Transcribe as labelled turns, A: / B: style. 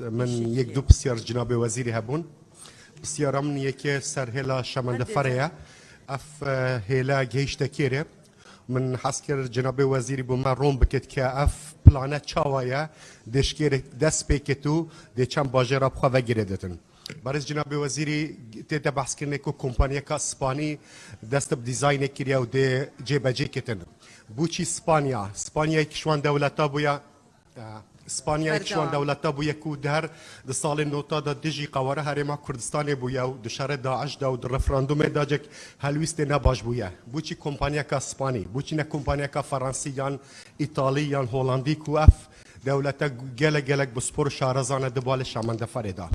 A: من یەک دوو پرسیار جنابێ وەزیری هەبوون پرسیارم
B: یەکێ سەر هێلا شەمەندە فەرەیە ئەف هێلا گەیشتە کێرێ من حەز کرد جنابێ وەزیری بۆمە ڕۆم بکەیت کە ئەف پلانە چاوایە دێشکێرێک دەست پێکێت و دێچەند باژێرە بخواە گرێ دەتن. بەرز جنابێ وەزیری تێتە بەحسکردێک و کۆمپانیەکە سپانی دەستە دیزینە کریە و دێ جێبەجێکتن. بچی سپانیا سپانیای کشوان دەولەتە بووە اسپانیا چوان دولت بو یکو در د سال نوتا د دجی قواره هرما کردستان بو یو د شهر داعش دا د رفراندوم داجک هلویست نه باش بو یه بو چی کمپانیا کا اسپانی بو چی نه کمپانیا کا فرانسی یان ایتالی یان هولندی کو اف دولت گله گله بسپور شارزانه د بال شامن د فریدا